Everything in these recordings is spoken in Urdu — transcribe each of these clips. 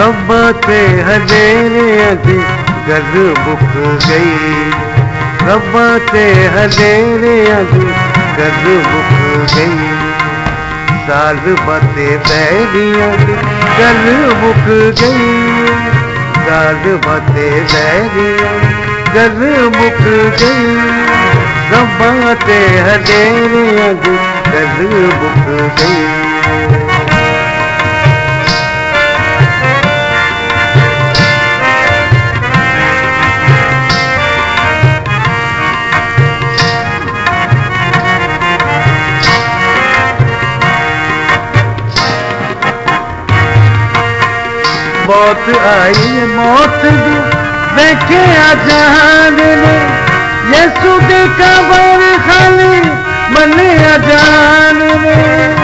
ربا تے ہدیرے دی گل مک گئی۔ ربا تے ہدیرے دی گل مک گئی۔ سال باتے بیریاں دی گل مک گئی۔ سال باتے بیریاں گل مک گئی۔ ربا تے ہدیرے دی گل مک گئی۔ موت آئی موت دی۔ دیکھے جہان نے۔ یسو دی قبر خالی بنے جان نے۔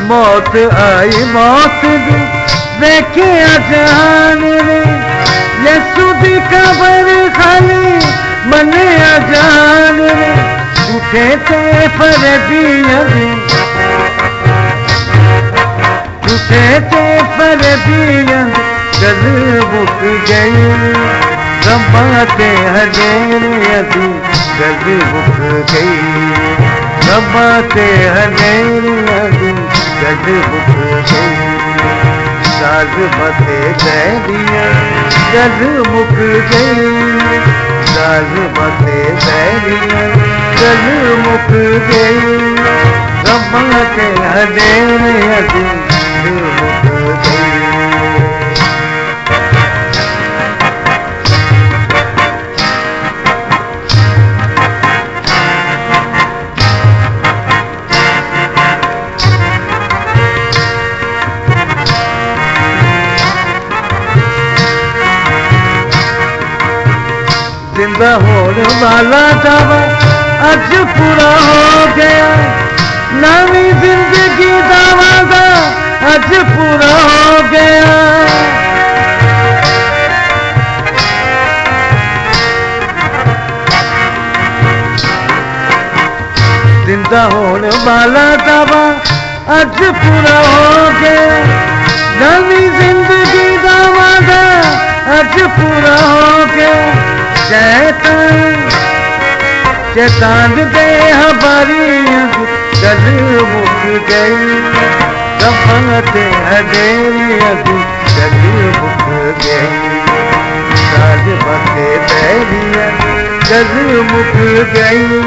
موت آئی، موت دی۔ دیکھے جہان نے۔ یسو دی قبر خالی بنے جان جھوٹے تے فردیاں دی جھوٹے تے گل گئی۔ ربا تے ہدیریاں گل گئی۔ ربا تے ہدیریاں گل گئی۔ ساز بتے بیریاں گل مک گئی۔ ساز مک گئی ربا کے زندہ ہونے والا دعوی اج پورا ہو گیا۔ نئی زندگی دعوی دا اج پورا ہو گیا۔ زندہ ہونے والا دعوی اج پورا ہو گیا۔ نئی زندگی دعوی دا اج پورا ہو گیا۔ شیطان شیطان دے ہماری گل مک گئی رفت ہدیری ابھی گل مک گئی۔ ساج بتے بیریاں گل مک گئی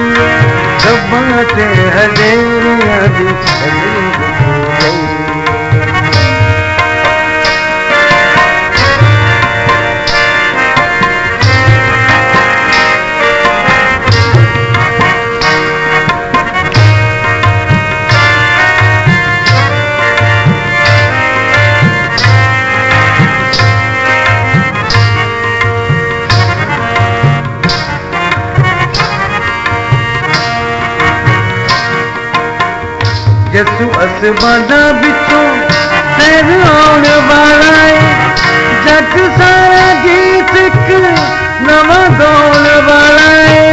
رفت ہدیری ابھی گل مک یسو اسمانا بچوں تیر آن والا جگ سارا گیت ایک نواں گاؤن والا ہے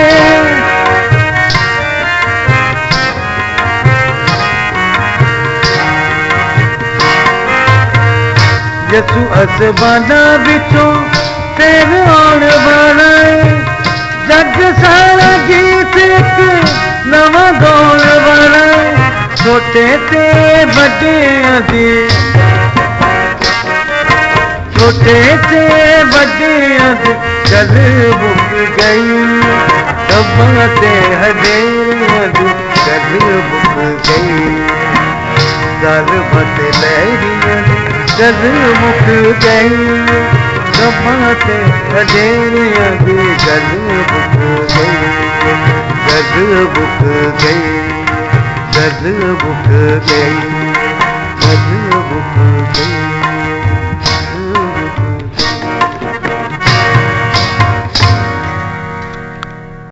یسو اسمانا بچوں تیر آن والا جگ سارا گیت ایک نواں گاؤن چھوٹے تے بڑے دی چھوٹے تے بڑے دی گل مک گئی ربا تے ہدیریاں دی گل مک گئی گل بت لیریاں دی گل مک گئی ربا تے ہدیریاں دی گل مک گئی گل مک گئی۔ گل مک گئی